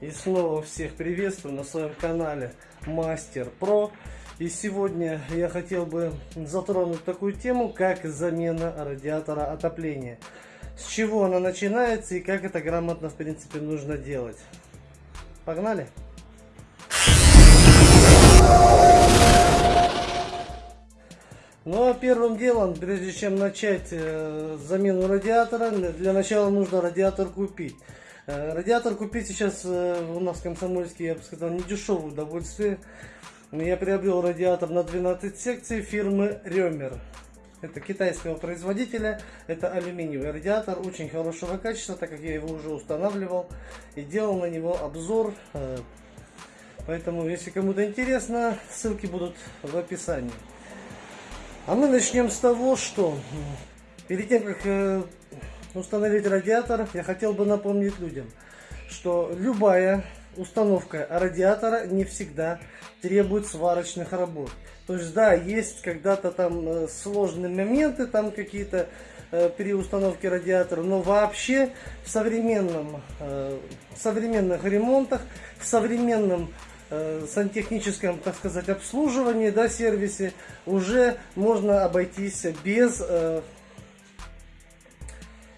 И снова всех приветствую на своем канале Мастер Про. И сегодня я хотел бы затронуть такую тему, как замена радиатора отопления. С чего она начинается и как это грамотно в принципе нужно делать. Погнали! Ну а первым делом, прежде чем начать э, замену радиатора, для начала нужно радиатор купить. Э, радиатор купить сейчас э, у нас в Комсомольске, я бы сказал, не дешевое удовольствие. Я приобрел радиатор на 12 секций фирмы Ремер. Это китайского производителя, это алюминиевый радиатор, очень хорошего качества, так как я его уже устанавливал и делал на него обзор. Э, поэтому, если кому-то интересно, ссылки будут в описании. А мы начнем с того, что перед тем, как установить радиатор, я хотел бы напомнить людям, что любая установка радиатора не всегда требует сварочных работ. То есть, да, есть когда-то там э, сложные моменты, там какие-то э, при установке радиатора, но вообще в современном, э, современных ремонтах, в современном сантехническом, так сказать, обслуживании, да, сервисе уже можно обойтись без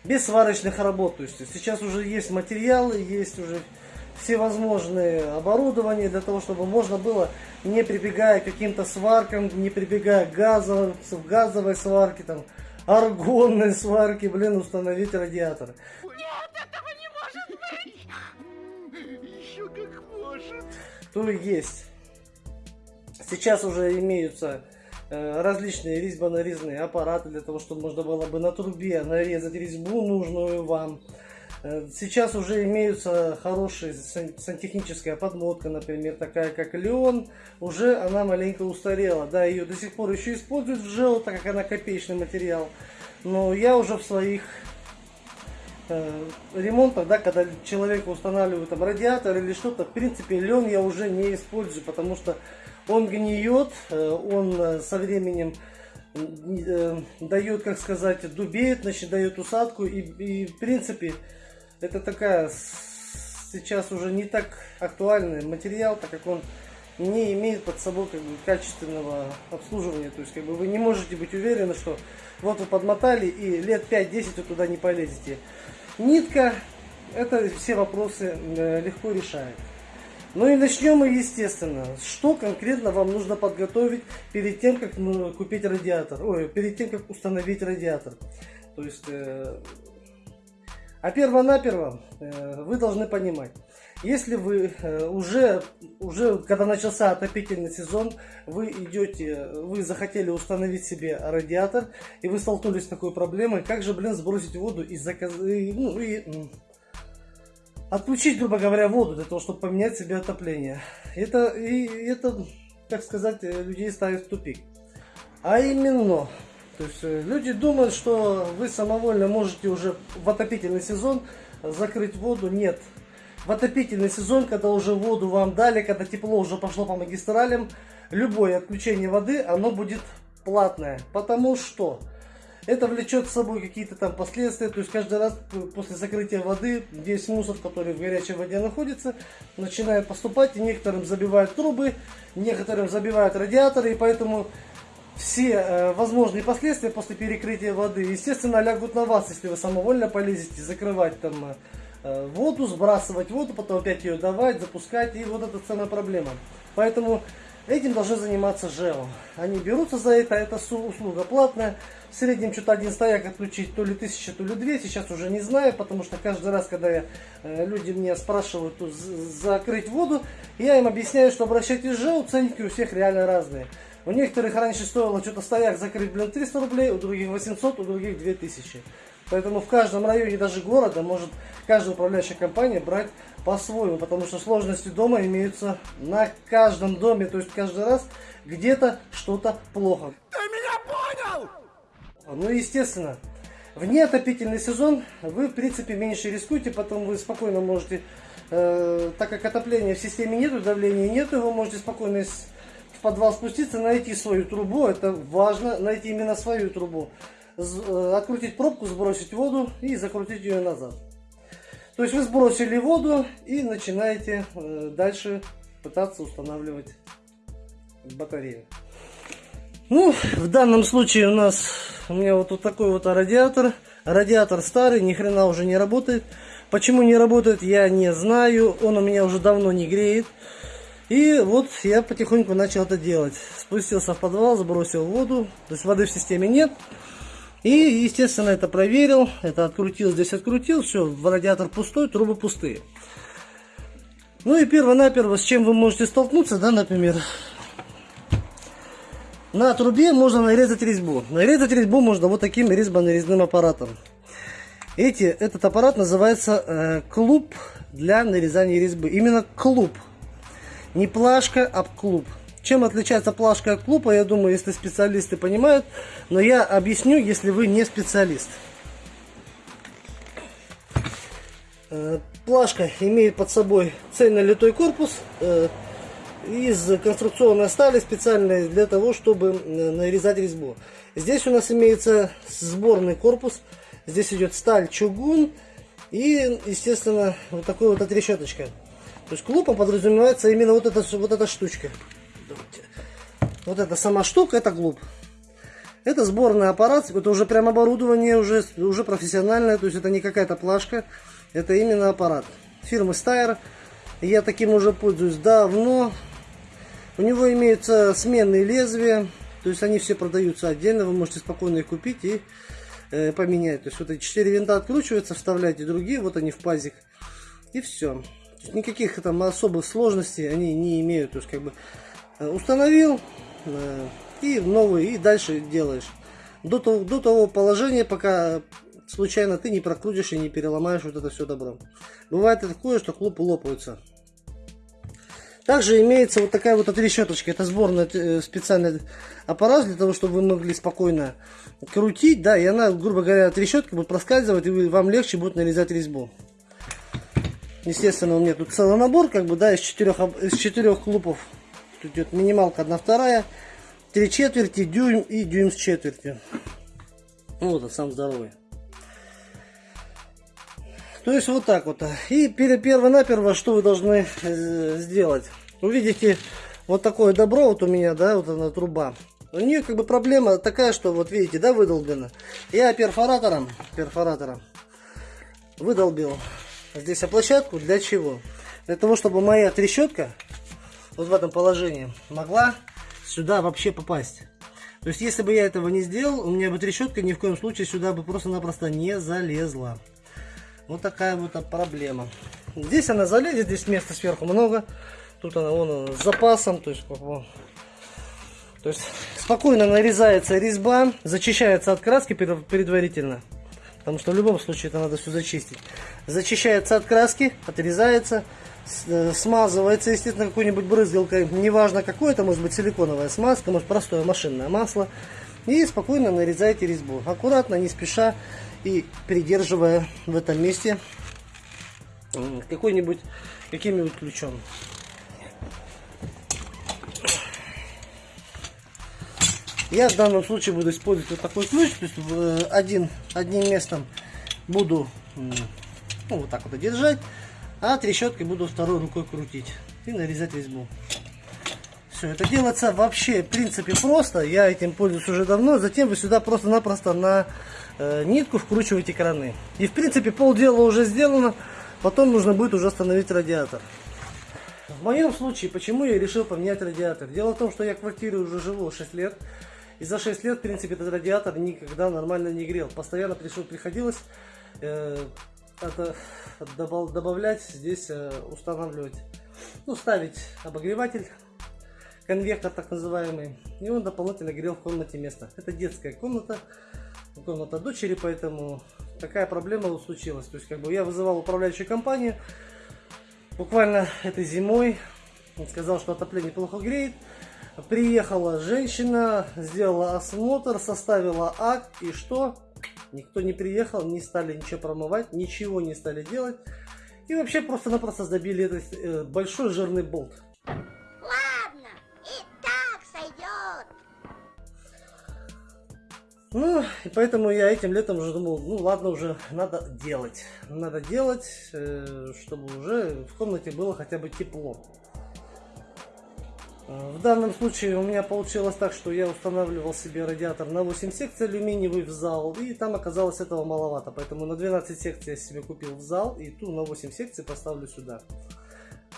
без сварочных работ. То есть сейчас уже есть материалы, есть уже всевозможные оборудования для того, чтобы можно было, не прибегая к каким-то сваркам, не прибегая к газовой, газовой сварке, там, аргонной сварке, блин, установить радиатор. Нет, этого не может быть! Еще как может! То есть, сейчас уже имеются различные резьбо-нарезные аппараты для того, чтобы можно было бы на трубе нарезать резьбу нужную вам. Э, сейчас уже имеются хорошая сантехническая подмотка, например, такая как Леон, уже она маленько устарела. Да, ее до сих пор еще используют в ЖЭО, так как она копеечный материал. Но я уже в своих э, ремонтах, да, когда человеку устанавливают там радиатор или что-то, в принципе, лен я уже не использую, потому что он гниет, э, он э, со временем э, дает, как сказать, дубеет, значит, дает усадку. И, и в принципе, это такая сейчас уже не так актуальный материал, так как он не имеет под собой как бы, качественного обслуживания. То есть как бы вы не можете быть уверены, что вот вы подмотали и лет 5-10 вы туда не полезете. Нитка это все вопросы легко решает. Ну и начнем мы, естественно, что конкретно вам нужно подготовить перед тем, как ну, купить радиатор, ой, перед тем, как установить радиатор. То есть, э, а перво-наперво э, вы должны понимать, если вы э, уже, уже, когда начался отопительный сезон, вы идете, вы захотели установить себе радиатор, и вы столкнулись с такой проблемой, как же, блин, сбросить воду и заказать, ну, и отключить, грубо говоря, воду для того, чтобы поменять себе отопление. Это, и, это, так сказать, э, людей ставит в тупик. А именно, то есть э, люди думают, что вы самовольно можете уже в отопительный сезон закрыть воду. Нет. В отопительный сезон, когда уже воду вам дали, когда тепло уже пошло по магистралям, любое отключение воды, оно будет платное. Потому что это влечет с собой какие-то там последствия, то есть каждый раз после закрытия воды весь мусор, который в горячей воде находится, начинает поступать, и некоторым забивают трубы, некоторым забивают радиаторы, и поэтому все э, возможные последствия после перекрытия воды, естественно, лягут на вас, если вы самовольно полезете закрывать там э, воду, сбрасывать воду, потом опять ее давать, запускать, и вот эта самая проблема. Поэтому Этим должны заниматься ЖЭО. Они берутся за это, это услуга платная. В среднем что-то один стояк отключить то ли тысяча, то ли две. Сейчас уже не знаю, потому что каждый раз, когда я, э, люди меня спрашивают закрыть воду, я им объясняю, что обращайтесь в ЖЭО, ценники у всех реально разные. У некоторых раньше стоило что-то стояк закрыть, блин, 300 рублей, у других 800, у других 2000. Поэтому в каждом районе, даже города, может каждая управляющая компания брать по-своему, потому что сложности дома имеются на каждом доме, то есть каждый раз где-то что-то плохо. Ты меня понял? Ну, естественно, в неотопительный сезон вы, в принципе, меньше рискуете, потом вы спокойно можете, э, так как отопления в системе нету, давления нету, вы можете спокойно в подвал спуститься, найти свою трубу, это важно, найти именно свою трубу, открутить пробку, сбросить воду и закрутить ее назад. То То есть вы сбросили воду и начинаете э, дальше пытаться устанавливать батарею. Ну, в данном случае у нас, у меня вот, вот такой вот радиатор. Радиатор старый, ни хрена уже не работает. Почему не работает, я не знаю. Он у меня уже давно не греет. И вот я потихоньку начал это делать. Спустился в подвал, сбросил воду. То есть воды в системе нет. И, естественно, это проверил. Это открутил, здесь открутил. Все, радиатор пустой, трубы пустые. Ну и перво-наперво, с чем вы можете столкнуться, да, например, на трубе можно нарезать резьбу. Нарезать резьбу можно вот таким резьбо-нарезным аппаратом. Эти, этот аппарат называется э, клуб для нарезания резьбы. Именно клуб. Не плашка, а клуб. Чем отличается плашка от клуба, я думаю, если специалисты понимают. Но я объясню, если вы не специалист. Э, плашка имеет под собой цельнолитой корпус э, из конструкционной стали специальной для того, чтобы нарезать резьбу. Здесь у нас имеется сборный корпус. Здесь идет сталь, чугун и, естественно, вот такой вот отрешеточка. То есть клубом подразумевается именно вот эта, вот эта штучка. Вот эта сама штука, это клуб. Это сборный аппарат, это уже прям оборудование, уже, уже профессиональное, то есть это не какая-то плашка, это именно аппарат. Фирмы Steyr. Я таким уже пользуюсь давно. У него имеются сменные лезвия, то есть они все продаются отдельно, вы можете спокойно их купить и э, поменять. То есть вот эти четыре винта откручиваются, вставляете другие, вот они в пазик, и все никаких там особых сложностей они не имеют. То есть как бы установил э, и новый, и дальше делаешь. До того, до того положения, пока случайно ты не прокрутишь и не переломаешь вот это все добро. Бывает такое, что клубы лопаются. Также имеется вот такая вот отрешеточка. Это сборный э, специальный аппарат для того, чтобы вы могли спокойно крутить. Да, и она, грубо говоря, от решетки будет проскальзывать, и вам легче будет нарезать резьбу. Естественно, у меня тут целый набор, как бы, да, из четырех, из четырех клубов. Тут идет минималка одна вторая, три четверти, дюйм и дюйм с четвертью. Ну, вот, сам здоровый. То есть вот так вот. И перво-наперво, что вы должны э, сделать? Увидите вот такое добро вот у меня, да, вот она труба. У нее как бы проблема такая, что вот видите, да, выдолблена. Я перфоратором, перфоратором выдолбил здесь площадку для чего? Для того, чтобы моя трещотка вот в этом положении могла сюда вообще попасть. То есть, если бы я этого не сделал, у меня бы трещотка ни в коем случае сюда бы просто-напросто не залезла. Вот такая вот проблема. Здесь она залезет, здесь места сверху много. Тут она вон с запасом, то есть. То есть спокойно нарезается резьба, зачищается от краски предварительно. Потому что в любом случае это надо все зачистить. Зачищается от краски, отрезается, смазывается, естественно, какой-нибудь брызгалкой. Неважно какой, это может быть силиконовая смазка, может простое машинное масло. И спокойно нарезаете резьбу. Аккуратно, не спеша и придерживая в этом месте какой-нибудь каким-нибудь ключом. Я в данном случае буду использовать вот такой ключ, то есть э, один, одним местом буду ну, вот так вот держать, а трещоткой буду второй рукой крутить и нарезать резьбу. Все, это делается вообще в принципе просто, я этим пользуюсь уже давно, затем вы сюда просто-напросто на э, нитку вкручиваете краны. И в принципе полдела уже сделано, потом нужно будет уже остановить радиатор. В моем случае, почему я решил поменять радиатор? Дело в том, что я в квартире уже живу 6 лет. И за 6 лет, в принципе, этот радиатор никогда нормально не грел. Постоянно пришел, приходилось э, это добавлять, здесь э, устанавливать, ну, ставить обогреватель, конвектор так называемый. И он дополнительно грел в комнате место. Это детская комната, комната дочери, поэтому такая проблема случилась. То есть, как бы я вызывал управляющую компанию, буквально этой зимой, он сказал, что отопление плохо греет. Приехала женщина, сделала осмотр, составила акт и что? Никто не приехал, не стали ничего промывать, ничего не стали делать. И вообще просто-напросто забили этот э, большой жирный болт. Ладно, и так сойдет. Ну, и поэтому я этим летом уже думал, ну ладно, уже надо делать. Надо делать, э, чтобы уже в комнате было хотя бы тепло. Э, в данном случае у меня получилось так, что я устанавливал себе радиатор на 8 секций алюминиевый в зал, и там оказалось этого маловато, поэтому на 12 секций я себе купил в зал, и ту на 8 секций поставлю сюда.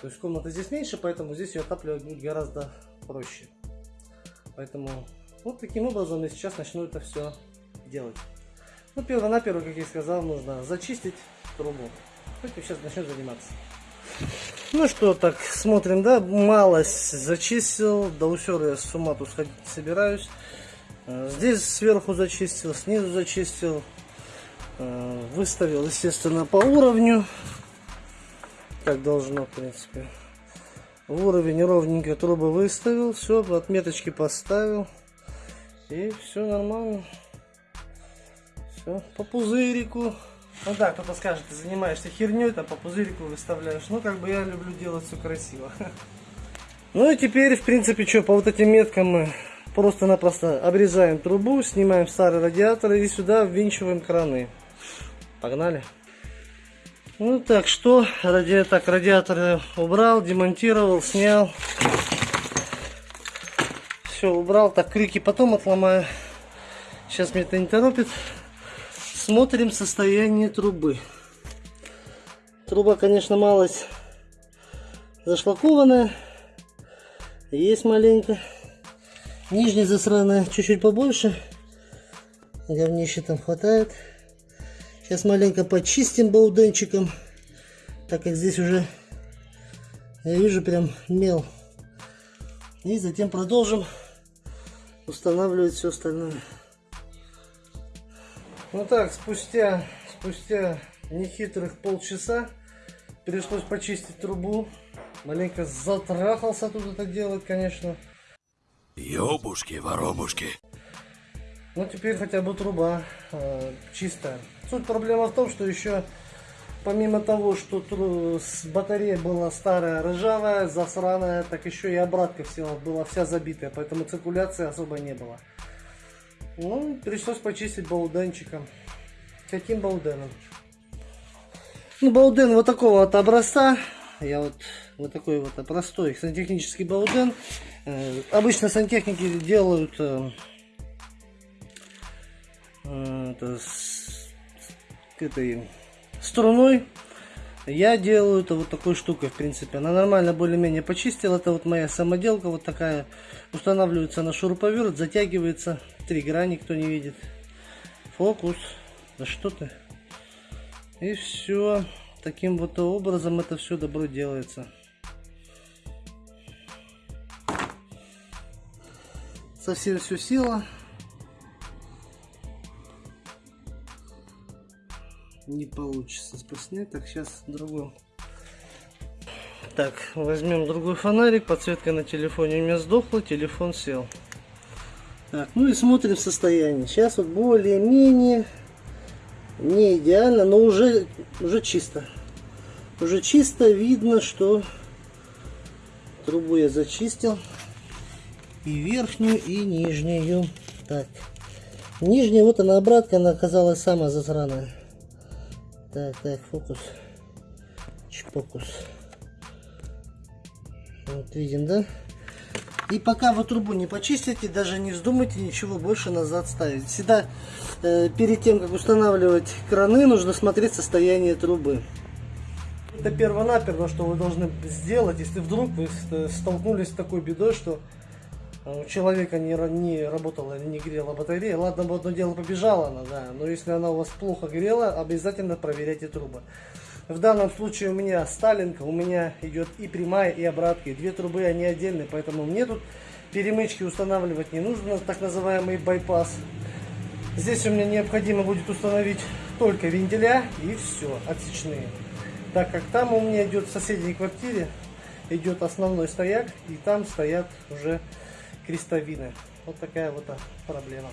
То есть комната здесь меньше, поэтому здесь ее отапливать будет гораздо проще. Поэтому вот таким образом я сейчас начну это все делать. Ну, перво-наперво, как я сказал, нужно зачистить трубу. Хоть сейчас начнем заниматься. Ну что, так, смотрим, да, малость зачистил, до усера я с ума тут сходить собираюсь. Э, здесь сверху зачистил, снизу зачистил, э, выставил, естественно, по уровню, как должно, в принципе. В уровень ровненько трубы выставил, все, отметочки поставил. И все нормально. Все, по пузырику. Ну да, кто-то скажет, ты занимаешься херней, там по пузырику выставляешь. Ну, как бы я люблю делать все красиво. Ну и теперь, в принципе, что, по вот этим меткам мы просто-напросто обрезаем трубу, снимаем старый радиатор и сюда ввинчиваем краны. Погнали. Ну так, что, ради, так, радиатор убрал, демонтировал, снял все убрал, так крюки потом отломаю. Сейчас меня это не торопит. Смотрим состояние трубы. Труба, конечно, малость зашлакованная. Есть маленько. Нижняя засраная чуть-чуть побольше. Говнище там хватает. Сейчас маленько почистим бауденчиком. Так как здесь уже я вижу прям мел. И затем продолжим устанавливать все остальное. Ну так, спустя, спустя нехитрых полчаса пришлось почистить трубу. Маленько затрахался тут это делать, конечно. Ёбушки, воробушки. Ну теперь хотя бы труба э, чистая. Суть проблема в том, что еще помимо того, что с батарея была старая, ржавая, засраная, так еще и обратка вся была вся забитая, поэтому циркуляции особо не было. Ну, пришлось почистить бауденчиком. Каким бауденом? Ну, бауден вот такого вот образца. Я вот, вот такой вот простой сантехнический бауден. Э, обычно сантехники делают э, э, это, с, с этой струной я делаю это вот такой штукой, в принципе. Она нормально более-менее почистила. Это вот моя самоделка вот такая. Устанавливается на шуруповерт, затягивается. Три грани, кто не видит. Фокус. Да что ты? И все. Таким вот образом это все добро делается. Совсем все сила. не получится спаснять. Так, сейчас другой. Так, возьмем другой фонарик. Подсветка на телефоне у меня сдохла, телефон сел. Так, ну и смотрим состояние. Сейчас вот более-менее не идеально, но уже, уже чисто. Уже чисто видно, что трубу я зачистил. И верхнюю, и нижнюю. Так. Нижняя, вот она обратка, она оказалась самая засраная. Так, так, фокус. Чпокус. Вот видим, да? И пока вы трубу не почистите, даже не вздумайте ничего больше назад ставить. Всегда э, перед тем, как устанавливать краны, нужно смотреть состояние трубы. Это перво-наперво, что вы должны сделать, если вдруг вы столкнулись с такой бедой, что у человека не, не работала, не грела батарея. Ладно, бы одно дело побежала она, да, но если она у вас плохо грела, обязательно проверяйте трубы. В данном случае у меня Сталинка, у меня идет и прямая, и обратка, и две трубы, они отдельные, поэтому мне тут перемычки устанавливать не нужно, так называемый байпас. Здесь у меня необходимо будет установить только вентиля и все, отсечные. Так как там у меня идет в соседней квартире, идет основной стояк, и там стоят уже крестовины. Вот такая вот проблема.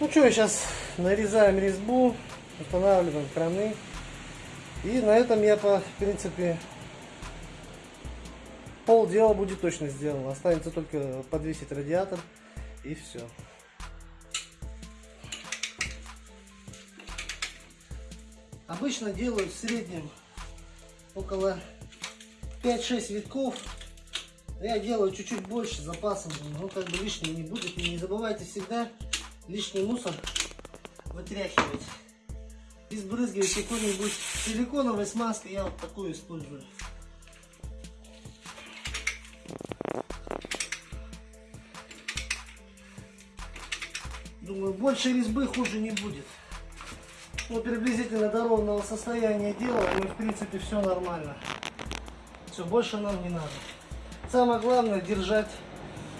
Ну что, сейчас нарезаем резьбу, устанавливаем краны. И на этом я, по, в принципе, пол дела будет точно сделал. Останется только подвесить радиатор и все. Обычно делаю в среднем около 5-6 витков. Я делаю чуть-чуть больше запасом, но как бы лишнего не будет. И не забывайте всегда лишний мусор вытряхивать. И сбрызгивать какой-нибудь силиконовой смазкой. Я вот такую использую. Думаю, больше резьбы хуже не будет. Ну, приблизительно до ровного состояния делаем, и в принципе все нормально. Все, больше нам не надо. Самое главное держать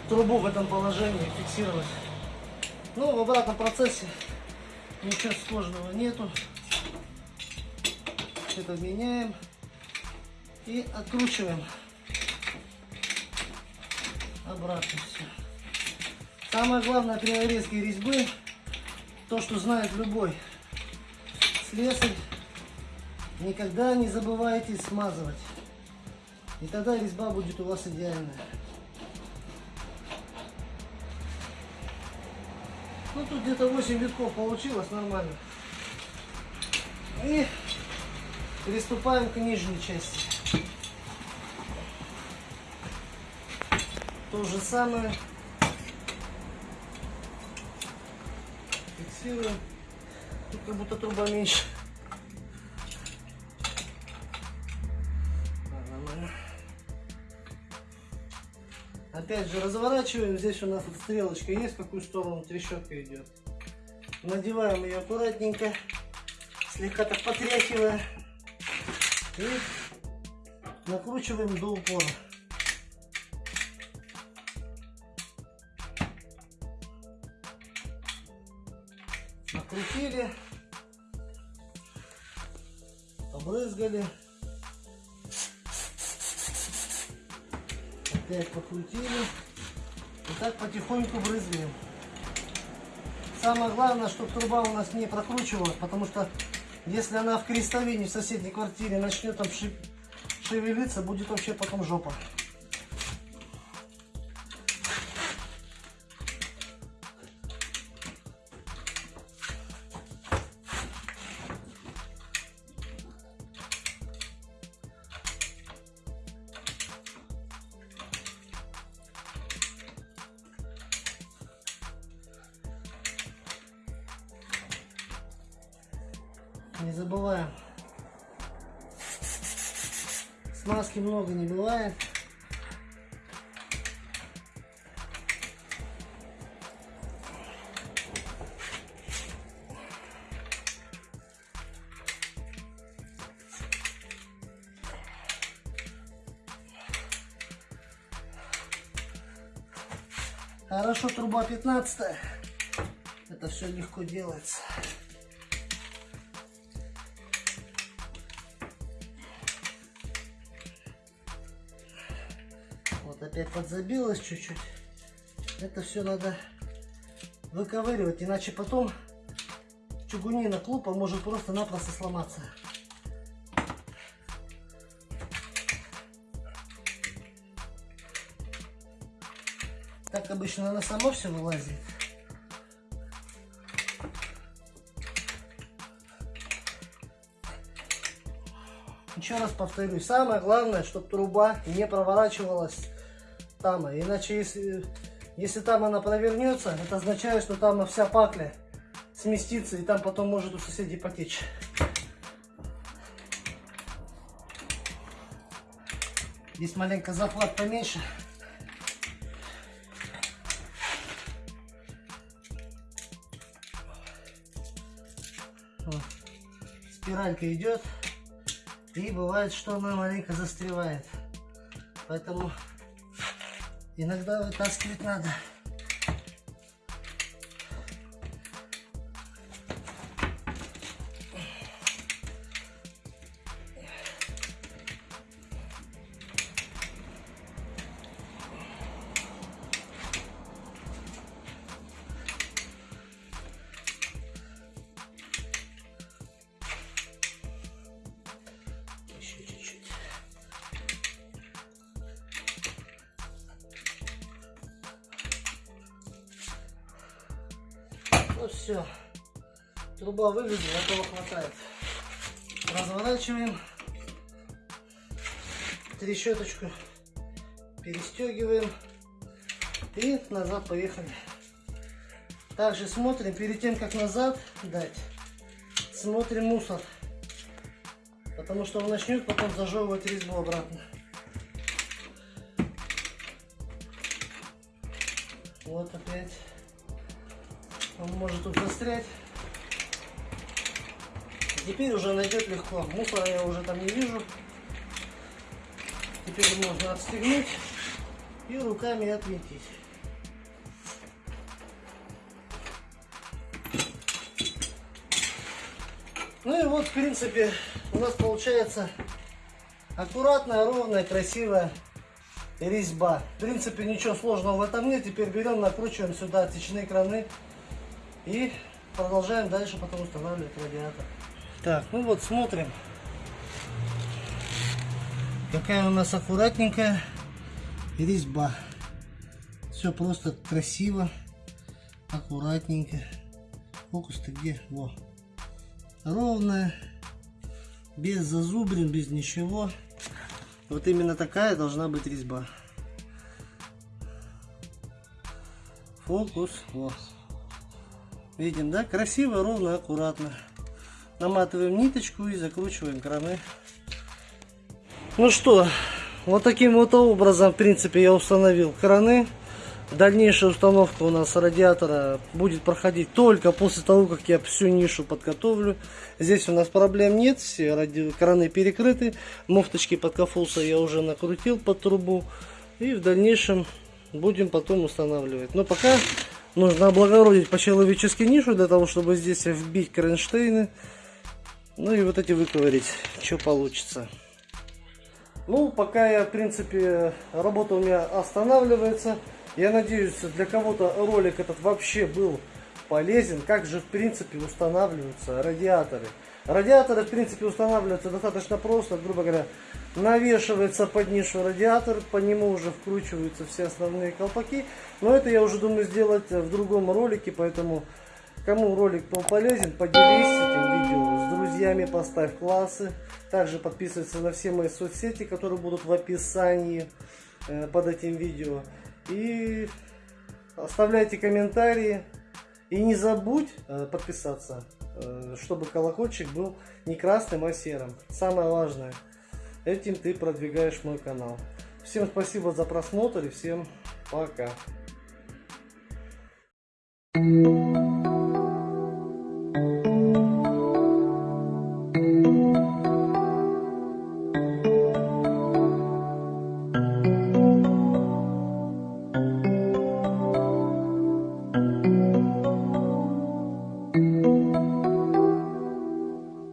трубу в этом положении, фиксировать. Ну, в обратном процессе ничего сложного нету. Это меняем и откручиваем обратно все. Самое главное при нарезке резьбы, то, что знает любой слесарь, никогда не забывайте смазывать. И тогда резьба будет у вас идеальная. Ну тут где-то 8 витков получилось нормально. И приступаем к нижней части. То же самое. Фиксируем. Тут как будто труба меньше. Опять же разворачиваем. Здесь у нас вот стрелочка есть, в какую сторону трещотка идет. Надеваем ее аккуратненько, слегка так потряхивая. И накручиваем до упора. Накрутили, побрызгали, опять покрутили. И так потихоньку брызгаем. Самое главное, чтобы труба у нас не прокручивалась, потому что если она в крестовине в соседней квартире начнет там шевелиться, будет вообще потом жопа. Смазки много не бывает. Хорошо, труба 15 Это все легко делается. Вот опять подзабилось чуть-чуть. Это все надо выковыривать, иначе потом чугунина клупа может просто-напросто сломаться. Так обычно она сама все вылазит. Еще раз повторюсь, самое главное, чтобы труба не проворачивалась там. Иначе, если, если там она провернется, это означает, что там вся пакля сместится, и там потом может у соседей потечь. Здесь маленько захват поменьше. Вот. Спиралька идет. И бывает, что она маленько застревает. Поэтому иногда вытаскивать надо. Все. Труба выведена, этого хватает. Разворачиваем. Трещоточку перестегиваем. И назад поехали. Также смотрим, перед тем как назад дать, смотрим мусор. Потому что он начнет потом зажевывать резьбу обратно. Вот опять. Он может тут застрять. Теперь уже найдет легко. Мусора я уже там не вижу. Теперь можно отстегнуть и руками отвинтить. Ну и вот, в принципе, у нас получается аккуратная, ровная, красивая резьба. В принципе, ничего сложного в этом нет. Теперь берем, накручиваем сюда отсечные краны и продолжаем дальше потом устанавливать радиатор. Так, ну вот смотрим. Какая у нас аккуратненькая резьба. Все просто красиво, аккуратненько. Фокус-то где? Во. Ровная, без зазубрин, без ничего. Вот именно такая должна быть резьба. Фокус. Вот. Видим, да? Красиво, ровно, аккуратно. Наматываем ниточку и закручиваем краны. Ну что, вот таким вот образом, в принципе, я установил краны. Дальнейшая установка у нас радиатора будет проходить только после того, как я всю нишу подготовлю. Здесь у нас проблем нет, все ради... краны перекрыты. Муфточки под кафуса я уже накрутил под трубу. И в дальнейшем будем потом устанавливать. Но пока нужно облагородить по-человечески нишу, для того, чтобы здесь вбить кронштейны. Ну и вот эти выковырить, что получится. Ну, пока я, в принципе, работа у меня останавливается. Я надеюсь, для кого-то ролик этот вообще был полезен. Как же, в принципе, устанавливаются радиаторы. Радиаторы, в принципе, устанавливаются достаточно просто. Грубо говоря, навешивается под нишу радиатор, по нему уже вкручиваются все основные колпаки. Но это я уже думаю сделать в другом ролике, поэтому кому ролик был полезен, поделись этим видео с друзьями, поставь классы. Также подписывайся на все мои соцсети, которые будут в описании э, под этим видео. И оставляйте комментарии. И не забудь э, подписаться, э, чтобы колокольчик был не красным, а серым. Самое важное, этим ты продвигаешь мой канал. Всем спасибо за просмотр и всем пока. Thank you.